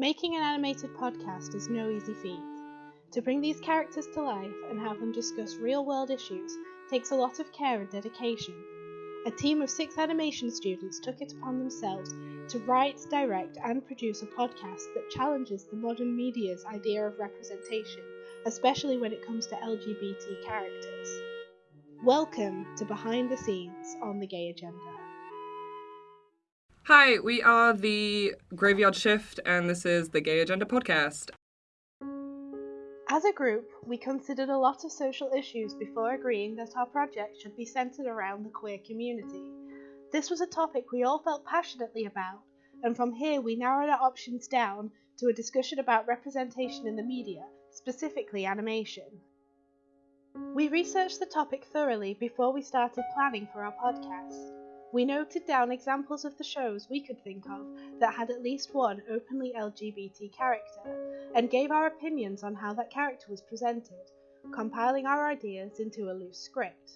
Making an animated podcast is no easy feat. To bring these characters to life and have them discuss real world issues takes a lot of care and dedication. A team of six animation students took it upon themselves to write, direct, and produce a podcast that challenges the modern media's idea of representation, especially when it comes to LGBT characters. Welcome to Behind the Scenes on the Gay Agenda. Hi, we are the Graveyard Shift, and this is the Gay Agenda podcast. As a group, we considered a lot of social issues before agreeing that our project should be centered around the queer community. This was a topic we all felt passionately about, and from here we narrowed our options down to a discussion about representation in the media, specifically animation. We researched the topic thoroughly before we started planning for our podcast. We noted down examples of the shows we could think of that had at least one openly LGBT character, and gave our opinions on how that character was presented, compiling our ideas into a loose script.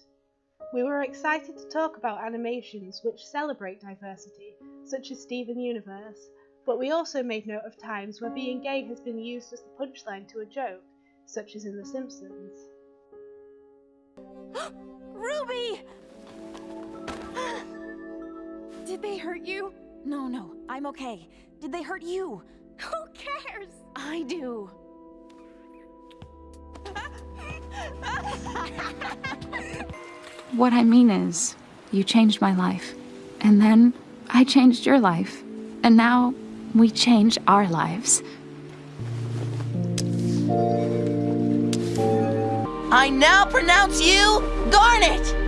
We were excited to talk about animations which celebrate diversity, such as Steven Universe, but we also made note of times where being gay has been used as the punchline to a joke, such as in The Simpsons. Ruby! Did they hurt you? No, no, I'm okay. Did they hurt you? Who cares? I do. What I mean is, you changed my life. And then I changed your life. And now we change our lives. I now pronounce you Garnet!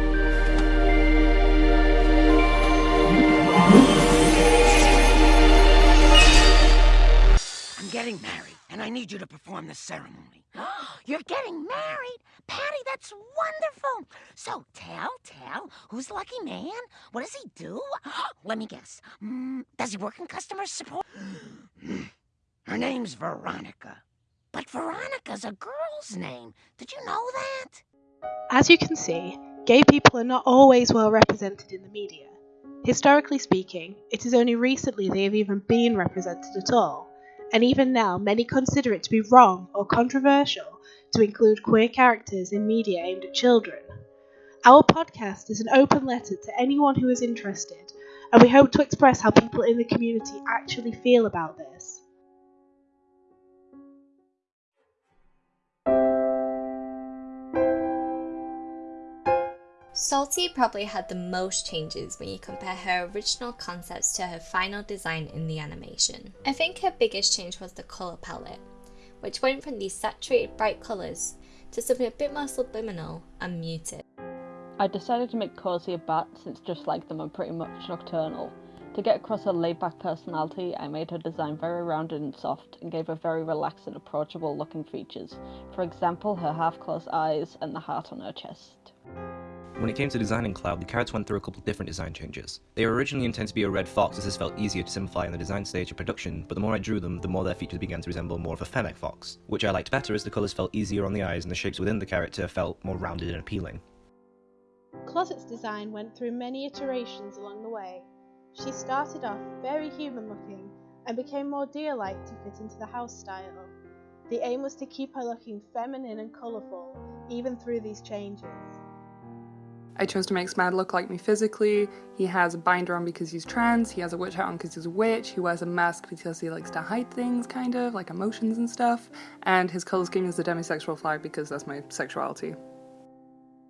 Getting married, and I need you to perform the ceremony. You're getting married? Patty, that's wonderful. So tell, tell, who's the lucky man? What does he do? Let me guess. Mm, does he work in customer support? Her name's Veronica. But Veronica's a girl's name. Did you know that? As you can see, gay people are not always well represented in the media. Historically speaking, it is only recently they have even been represented at all, and even now many consider it to be wrong or controversial to include queer characters in media aimed at children. Our podcast is an open letter to anyone who is interested, and we hope to express how people in the community actually feel about this. Salty probably had the most changes when you compare her original concepts to her final design in the animation. I think her biggest change was the colour palette, which went from these saturated bright colours to something a bit more subliminal and muted. I decided to make Cozy a bat since just like them are pretty much nocturnal. To get across her laid back personality, I made her design very rounded and soft and gave her very relaxed and approachable looking features. For example, her half closed eyes and the heart on her chest. When it came to designing Cloud, the carrots went through a couple different design changes. They were originally intended to be a red fox as this felt easier to simplify in the design stage of production, but the more I drew them, the more their features began to resemble more of a fennec fox, which I liked better as the colours felt easier on the eyes and the shapes within the character felt more rounded and appealing. Closet's design went through many iterations along the way. She started off very human looking and became more deer-like to fit into the house style. The aim was to keep her looking feminine and colourful, even through these changes. I chose to make Smad look like me physically. He has a binder on because he's trans, he has a witch hat on because he's a witch, he wears a mask because he likes to hide things, kind of, like emotions and stuff, and his colour scheme is the demisexual flag because that's my sexuality.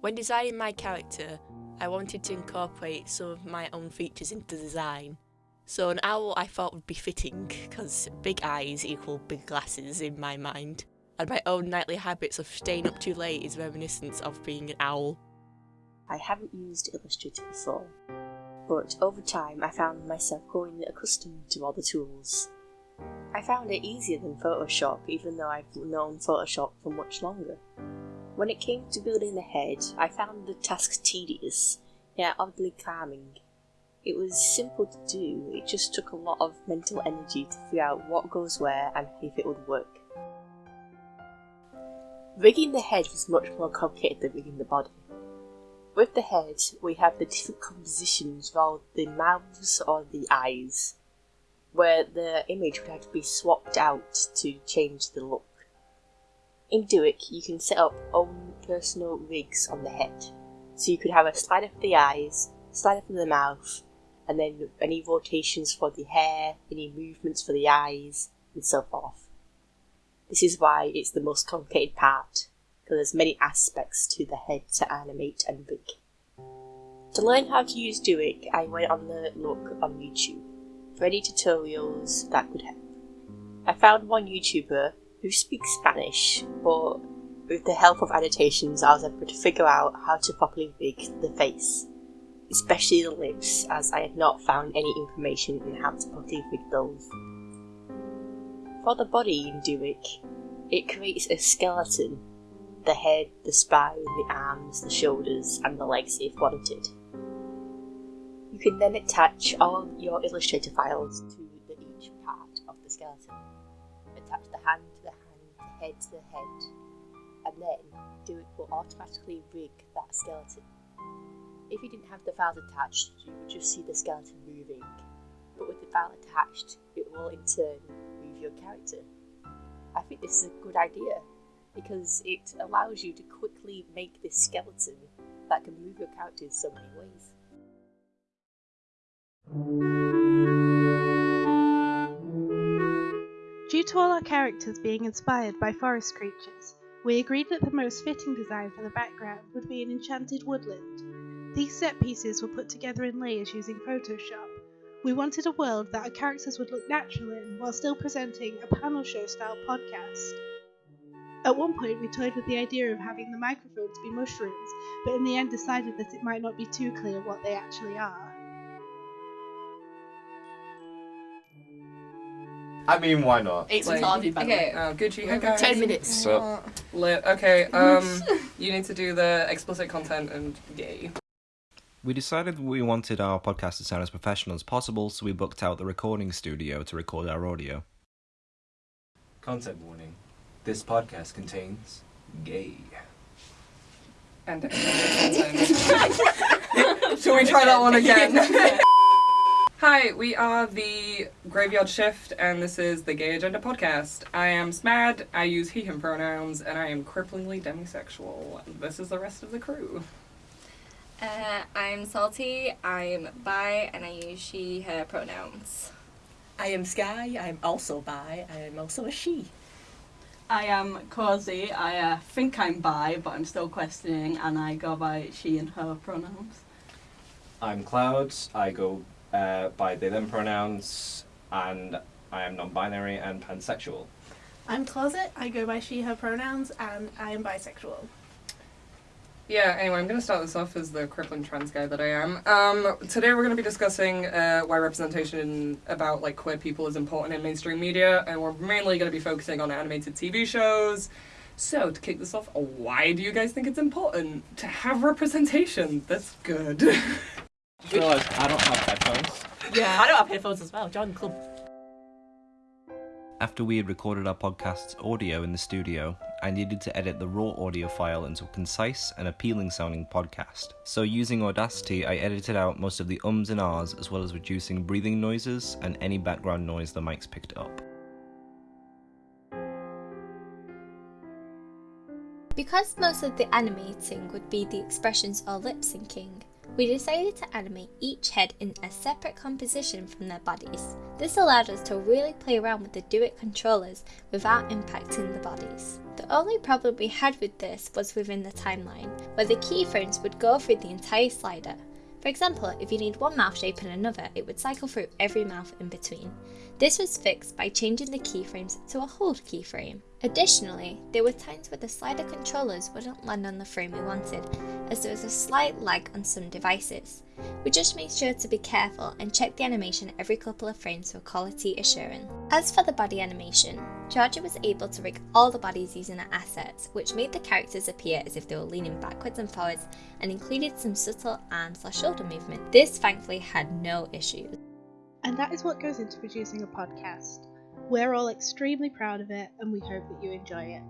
When designing my character, I wanted to incorporate some of my own features into the design. So an owl I thought would be fitting, because big eyes equal big glasses in my mind. And my own nightly habits of staying up too late is reminiscent of being an owl. I haven't used Illustrator before, but over time I found myself growing accustomed to all the tools. I found it easier than Photoshop even though I've known Photoshop for much longer. When it came to building the head, I found the task tedious, yet oddly calming. It was simple to do, it just took a lot of mental energy to figure out what goes where and if it would work. Rigging the head was much more complicated than rigging the body. With the head, we have the different compositions rather the mouths or the eyes. where the image would have to be swapped out to change the look. In Duik, you can set up own personal rigs on the head. So you could have a slider for the eyes, slider for the mouth, and then any rotations for the hair, any movements for the eyes, and so forth. This is why it's the most complicated part, because there's many aspects to the head to animate and rig. To learn how to use Duik, I went on the look on YouTube for any tutorials that could help. I found one YouTuber who speaks Spanish, but with the help of annotations I was able to figure out how to properly rig the face, especially the lips as I had not found any information on how to properly rig those. For the body in Duik, it creates a skeleton, the head, the spine, the arms, the shoulders and the legs if wanted. You can then attach all your Illustrator files to the, each part of the skeleton. Attach the hand to the hand, the head to the head, and then Duik will automatically rig that skeleton. If you didn't have the files attached, you would just see the skeleton moving, but with the file attached, it will in turn move your character. I think this is a good idea because it allows you to quickly make this skeleton that can move your character in so many ways. Due to all our characters being inspired by forest creatures, we agreed that the most fitting design for the background would be an enchanted woodland. These set pieces were put together in layers using Photoshop. We wanted a world that our characters would look natural in while still presenting a panel show style podcast. At one point, we toyed with the idea of having the microphones be mushrooms, but in the end decided that it might not be too clear what they actually are. I mean, why not? It's Like- Harvey, by the Okay, way. uh, Gucci, hey guys. Ten minutes. So- Lit. Okay, um, you need to do the explicit content and gay. We decided we wanted our podcast to sound as professional as possible, so we booked out the recording studio to record our audio. Content warning. This podcast contains gay. And explicit content. Shall we try that one again? Hi, we are the Graveyard Shift, and this is the Gay Agenda podcast. I am Smad, I use he, him pronouns, and I am cripplingly demisexual. This is the rest of the crew. Uh, I'm Salty, I'm bi, and I use she, her pronouns. I am Sky. I am also bi. I am also a she. I am Cozy. I uh, think I'm bi, but I'm still questioning, and I go by she and her pronouns. I'm Clouds. I go uh, by they them pronouns, and I am non-binary and pansexual. I'm Closet. I go by she, her pronouns, and I am bisexual. Yeah, anyway, I'm going to start this off as the crippling trans guy that I am. Um, today we're going to be discussing uh, why representation about like queer people is important in mainstream media, and we're mainly going to be focusing on animated TV shows. So, to kick this off, why do you guys think it's important to have representation? That's good. Realize I don't have headphones. Yeah, I don't have headphones as well. Join the club. After we had recorded our podcast's audio in the studio, I needed to edit the raw audio file into a concise and appealing sounding podcast. So, using Audacity, I edited out most of the ums and ahs as well as reducing breathing noises and any background noise the mics picked up. Because most of the animating would be the expressions or lip syncing, we decided to animate each head in a separate composition from their bodies. This allowed us to really play around with the Duik controllers without impacting the bodies. The only problem we had with this was within the timeline, where the keyframes would go through the entire slider. For example, if you need one mouth shape and another, it would cycle through every mouth in between. This was fixed by changing the keyframes to a hold keyframe. Additionally, there were times where the slider controllers wouldn't land on the frame we wanted, as there was a slight lag on some devices. We just made sure to be careful and check the animation every couple of frames for quality assurance. As for the body animation, Georgia was able to rig all the bodies using her assets, which made the characters appear as if they were leaning backwards and forwards and included some subtle arm slash shoulder movement. This thankfully had no issues. And that is what goes into producing a podcast. We're all extremely proud of it and we hope that you enjoy it.